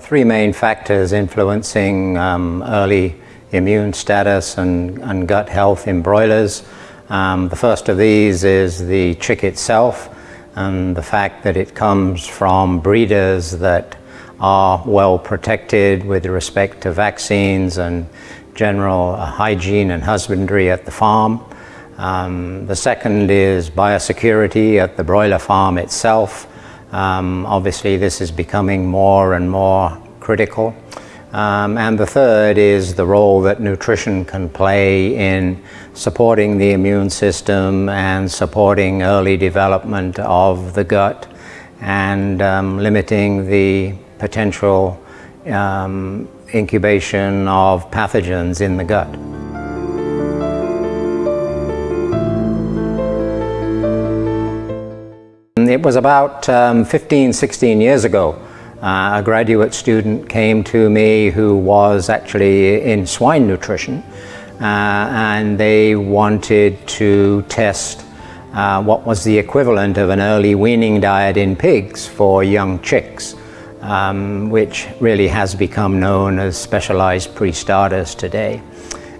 are three main factors influencing um, early immune status and, and, gut health in broilers. Um, the first of these is the chick itself and the fact that it comes from breeders that are well protected with respect to vaccines and general uh, hygiene and husbandry at the farm. Um, the second is biosecurity at the broiler farm itself. Um, obviously this is becoming more and more critical. Um, and the third is the role that nutrition can play in supporting the immune system and supporting early development of the gut and um, limiting the potential um, incubation of pathogens in the gut. It was about um, 15, 16 years ago uh, a graduate student came to me who was actually in swine nutrition uh, and they wanted to test uh, what was the equivalent of an early weaning diet in pigs for young chicks, um, which really has become known as specialized pre-starters today.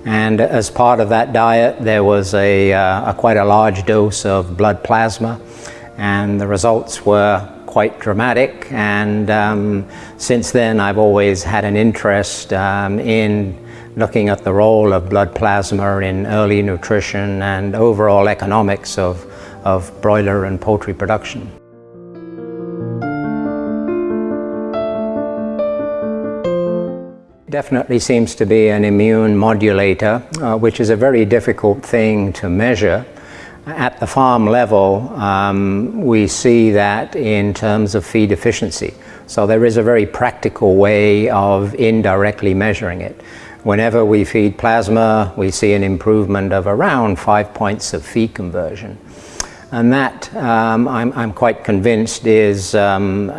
And as part of that diet, there was a, uh, a quite a large dose of blood plasma, and the results were quite dramatic and um, since then I've always had an interest um, in looking at the role of blood plasma in early nutrition and overall economics of, of broiler and poultry production. Definitely seems to be an immune modulator, uh, which is a very difficult thing to measure. At the farm level, um, we see that in terms of feed efficiency. So there is a very practical way of indirectly measuring it. Whenever we feed plasma, we see an improvement of around five points of feed conversion. And that, um, I'm, I'm, quite convinced, is um,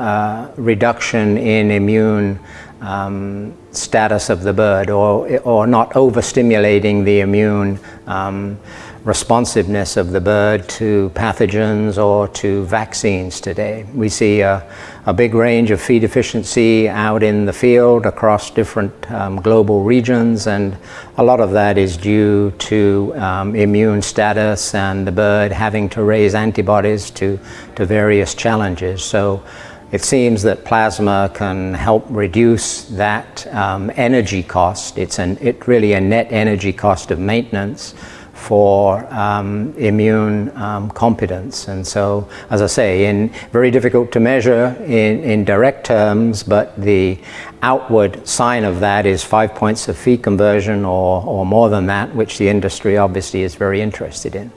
reduction in immune um, status of the bird or, or not overstimulating the immune um, responsiveness of the bird to pathogens or to vaccines today. We see a, a big range of feed efficiency out in the field across different um, global regions and a lot of that is due to um, immune status and the bird having to raise antibodies to, to various challenges. So it seems that plasma can help reduce that um, energy cost. It's an, it really a net energy cost of maintenance for um, immune um, competence. And so, as I say, in very difficult to measure in, in direct terms, but the outward sign of that is five points of feed conversion or, or more than that, which the industry obviously is very interested in.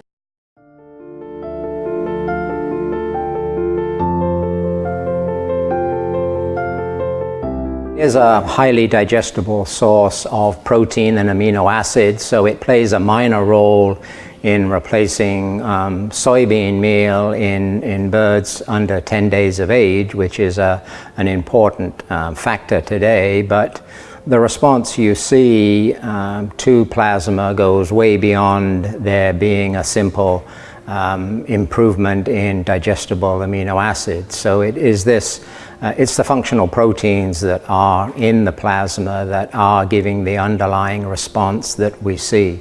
Is a highly digestible source of protein and amino acids, so it plays a minor role in replacing um, soybean meal in, in birds under 10 days of age, which is a, an important um, factor today. But the response you see um, to plasma goes way beyond there being a simple um, improvement in digestible amino acids. So it is this uh, it's the functional proteins that are in the plasma that are giving the underlying response that we see.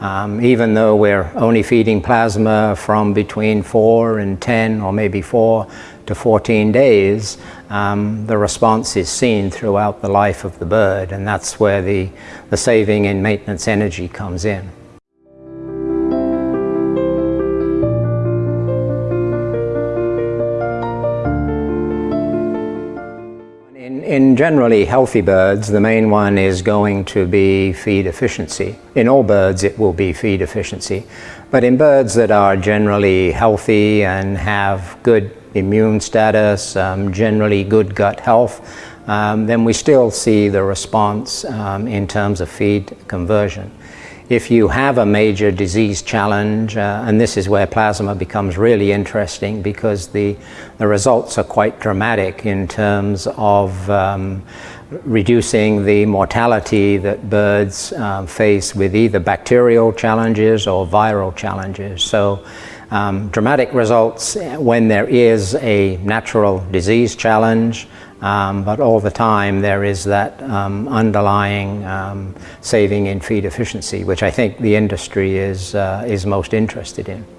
Um, even though we're only feeding plasma from between 4 and 10 or maybe 4 to 14 days, um, the response is seen throughout the life of the bird and that's where the, the saving in maintenance energy comes in. In generally healthy birds, the main one is going to be feed efficiency. In all birds, it will be feed efficiency. But in birds that are generally healthy and have good immune status, um, generally good gut health, um, then we still see the response um, in terms of feed conversion if you have a major disease challenge, uh, and this is where plasma becomes really interesting because the, the results are quite dramatic in terms of um, reducing the mortality that birds um, face with either bacterial challenges or viral challenges. So um, dramatic results when there is a natural disease challenge, Um, but all the time there is that um, underlying um, saving in feed efficiency, which I think the industry is, uh, is most interested in.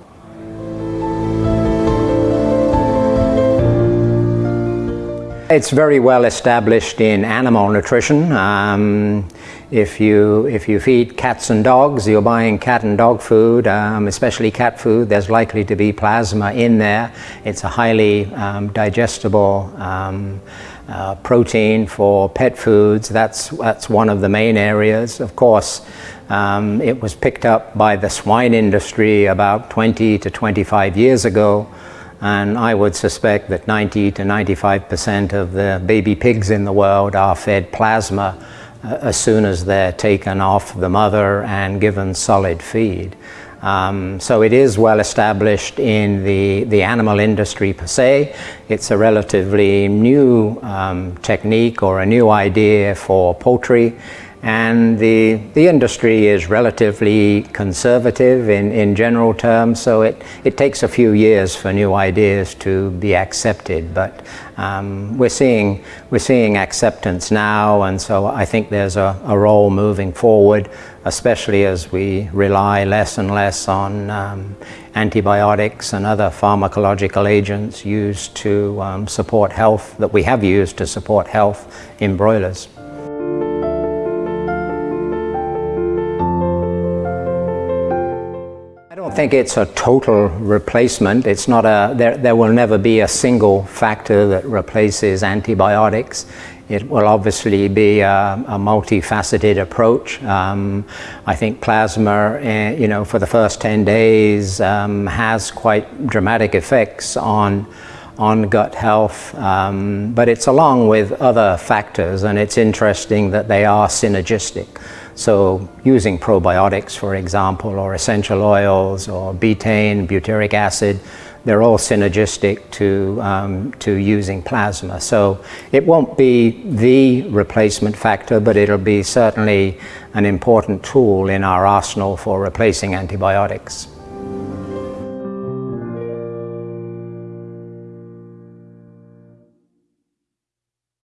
It's very well established in animal nutrition. Um, if you if you feed cats and dogs, you're buying cat and dog food, um, especially cat food. There's likely to be plasma in there. It's a highly um, digestible um, uh, protein for pet foods. That's that's one of the main areas. Of course, um, it was picked up by the swine industry about 20 to 25 years ago and I would suspect that 90 to 95% of the baby pigs in the world are fed plasma uh, as soon as they're taken off the mother and given solid feed. Um, so it is well established in the, the animal industry per se. It's a relatively new um, technique or a new idea for poultry and the, the industry is relatively conservative in, in general terms, so it, it takes a few years for new ideas to be accepted, but um, we're, seeing, we're seeing acceptance now, and so I think there's a, a role moving forward, especially as we rely less and less on um, antibiotics and other pharmacological agents used to um, support health, that we have used to support health in broilers. Think it's a total replacement. It's not a, there, there will never be a single factor that replaces antibiotics. It will obviously be a, a multifaceted approach. Um, I think plasma, uh, you know, for the first 10 days um, has quite dramatic effects on on gut health, um, but it's along with other factors and it's interesting that they are synergistic. So using probiotics, for example, or essential oils, or betaine, butyric acid, they're all synergistic to, um, to using plasma. So it won't be the replacement factor, but it'll be certainly an important tool in our arsenal for replacing antibiotics.